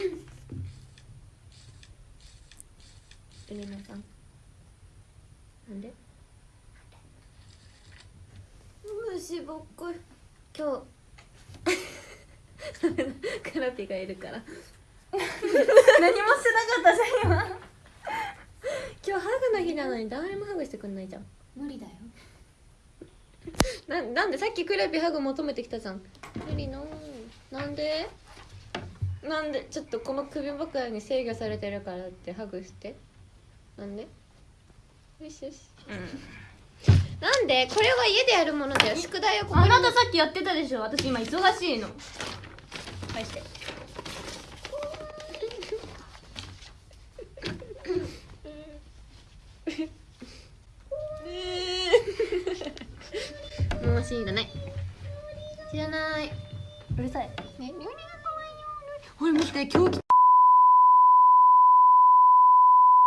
皆さん。なんで？虫ぼっこ今日。カラピがいるから。何もしてなかったじゃん今。今日ハグの日なのに誰もハグしてくんないじゃん。無理だよ。ななんで？さっきクラピハグ求めてきたじゃん。無理のなんで？なんでちょっとこの首枕に制御されてるからってハグして。なんで？よしよし、なんで？これは家でやるものだよ宿題をここに。あなたさっきやってたでしょ。私今忙しいの。返して。もう知らない。知らない。うるさい。ねほら見て今日